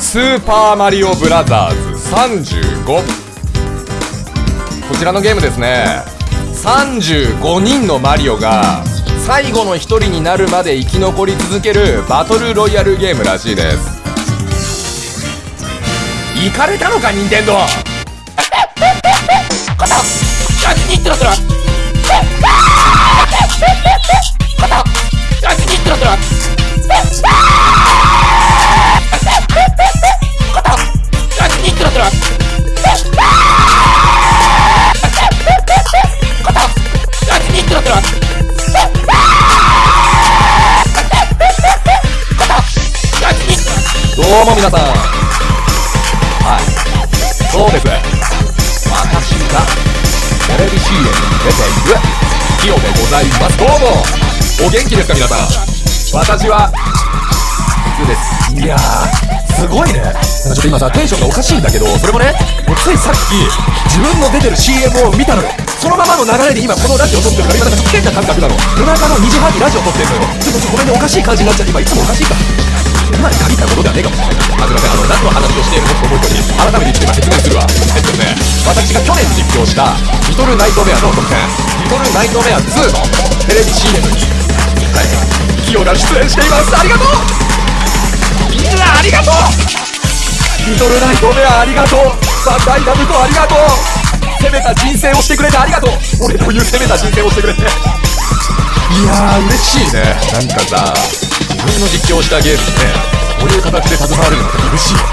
スーパーマリオブラザーズ35こちらのゲームですね。35人のマリオが最後の1人になるまで生き残り続けるバトルロイヤルゲームらしいです。行かれたのか任天堂肩どうも。皆さんはい。そうです私がテレビ CM に出ているキヨでございますどうもお元気ですか？皆さん。私は普通ですいやーすごいねちょっと今さテンションがおか？しいん。だけどそれもねもうついさっき自分の出てる CM を見たのよそのままの流れで今このラジオ撮ってるか？ら今なん。か？ちょっと変な感覚なの夜中の2時半にラジオ撮ってるのよちょっとごめん。ねおか？しい感じになっちゃって今いつもおか？しいか？今に限ったことではねえかもしれないあすいませんあの何の話をしているのと思い込み改めて一度今説明するわえっとね私が去年実況した「リトルナイトメア」の特典「リトルナイトメア2」のテレビ CM にはいキヨが出演していますありがとう。みんなありがとうリトルナイトメアありがとうバンダイナムコありがとう攻めた人生をしてくれてありがとう俺という攻めた人生をしてくれていやー嬉しいねなんかさ自分の実況したゲームにねこういう形で携われるのって嬉しい。よ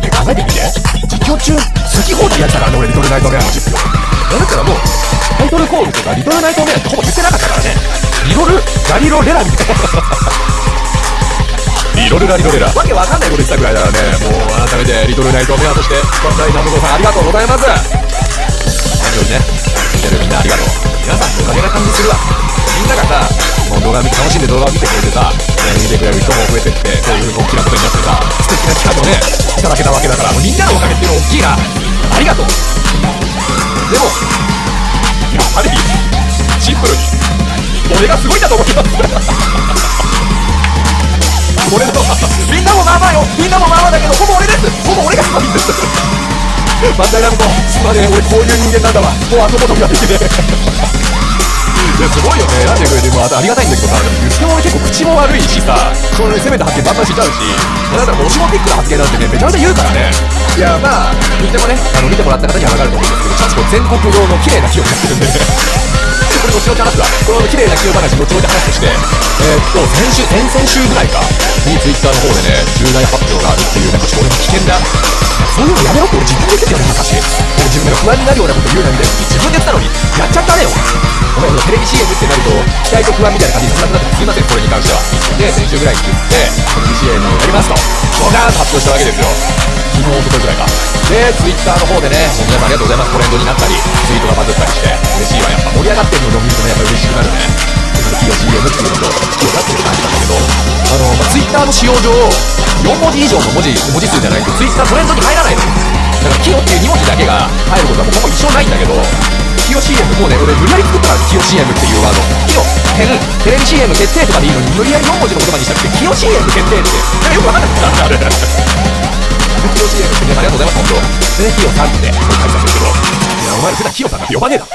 ね考えてみて。実況中好き放題やったらあの俺リトルナイトメアの実況。だからもうタイトルコールとかリトルナイトメアってほぼ言ってなかったからね。リロルラリロレラみたいな。リロルラリロレラ。わけわかんないこと言ってたぐらいだからね。もう改めてリトルナイトメアとしてバンダイナムコさんありがとうございます。本当にね。見てるみんなありがとう。皆さんのおかげな感じするわ。みんながさもう動画見楽しんで動画を見てくれてさ、ね、見てくれる人も増えてってそういう大きなことになってさ素敵な力をねいただけたわけだからもうみんなのおかげっていうのは大きいな。ありがとう。でもやっぱりシンプルに俺がすごいんだと思います。俺のみんなもまあまあよ。みんなもまあまあだけどほぼ俺です。ほぼ俺がすごいんです。バンダイナムコすまね俺こういう人間なんだわ。もう後戻りができねえ。やすごいよね。選んでくれてもあありがたいんだけどさ言っても俺結構口も悪いしさこれ攻めた発言バンバンしちゃうしだからもしもピックな発言なんてねめちゃめちゃ言うからね。いやまあ言ってもねあの見てもらった方には分かると思うんですけどちゃんと全国用の綺麗な木をやってるんでね。これ後々話すわこの綺麗な木を話後々話としてえー、っと先週先々週ぐらいかにツイッターの方でね重大発表があるっていうなんかちょっと俺も危険だ。そういうのやめろって俺自分で言ってたよね昔俺自分が不安になるようなこと言うなみたいな自分で言ったのにやっちゃったねよレビ CM ってなると期待と不安みたいな感じになくなってす。いませんこれに関しては。で先週ぐらいに言ってテレビ CM をやりますと。ドカーンと発表したわけですよ。昨日おとといぐらいか。でツイッターの方でね皆さんありがとうございます。トレンドになったりツイートがバズったりして嬉しいわやっぱ盛り上がってるのを見るとねやっぱ嬉しくなるね。キヨ CM っていうのとキヨだっていう感じなんだけど。あの、まあ、ツイッターの使用上4文字以上の文字文字数じゃないとツイッタートレンドに入らないのだからキヨっていう2文字だけが入ることはもうほぼ一生ないんだけどキヨ CM もうね俺無理やり作ったからキヨ CM っていうワードキヨ点テレビ CM 決定とかでいいのに無理やり4文字の言葉にしたくてキヨ CM 決定ってよくわかんなくなったあれキヨ CM ってねありがとうございます本当でキヨさんって書いてあるんですけどいやお前普段キヨさんなんて呼ばねえだろ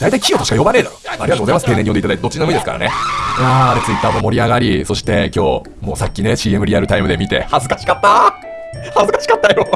大体キヨとしか呼ばねえだろ。ありがとうございます。丁寧に呼んでいただいて、どっちでもいいですからね。いやー、あれツイッターも盛り上がり、そして今日、もうさっきね、CM リアルタイムで見て、恥ずかしかった恥ずかしかったよ